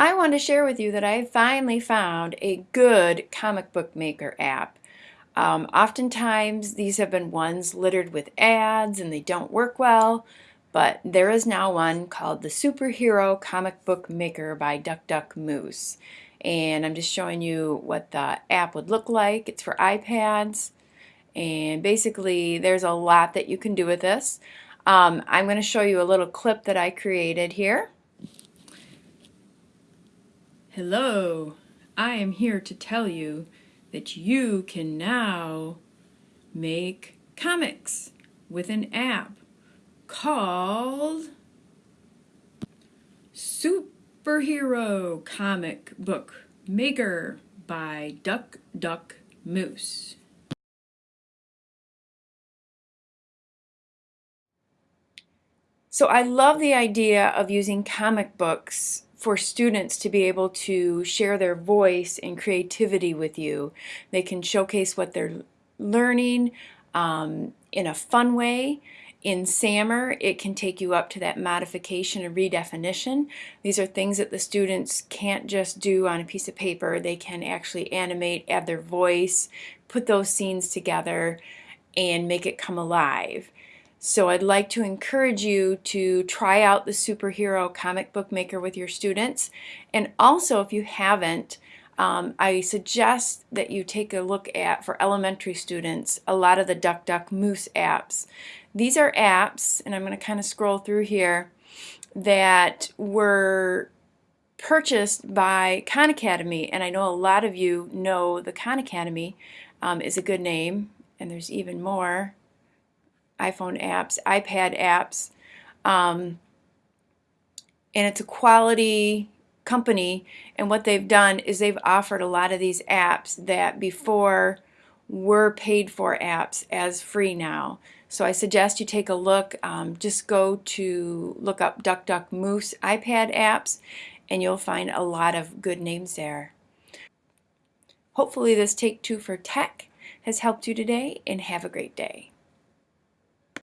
I want to share with you that I finally found a good comic book maker app. Um, oftentimes these have been ones littered with ads and they don't work well, but there is now one called the Superhero Comic Book Maker by Duck Duck Moose. And I'm just showing you what the app would look like. It's for iPads. And basically there's a lot that you can do with this. Um, I'm going to show you a little clip that I created here. Hello, I am here to tell you that you can now make comics with an app called Superhero Comic Book Maker by Duck Duck Moose. So I love the idea of using comic books for students to be able to share their voice and creativity with you. They can showcase what they're learning um, in a fun way. In SAMR, it can take you up to that modification and redefinition. These are things that the students can't just do on a piece of paper. They can actually animate, add their voice, put those scenes together, and make it come alive. So I'd like to encourage you to try out the Superhero Comic Book Maker with your students. And also, if you haven't, um, I suggest that you take a look at, for elementary students, a lot of the Duck Duck Moose apps. These are apps, and I'm going to kind of scroll through here, that were purchased by Khan Academy, and I know a lot of you know the Khan Academy um, is a good name, and there's even more iPhone apps, iPad apps. Um, and it's a quality company and what they've done is they've offered a lot of these apps that before were paid for apps as free now. So I suggest you take a look. Um, just go to look up Duck Duck Moose iPad apps and you'll find a lot of good names there. Hopefully this Take Two for Tech has helped you today and have a great day.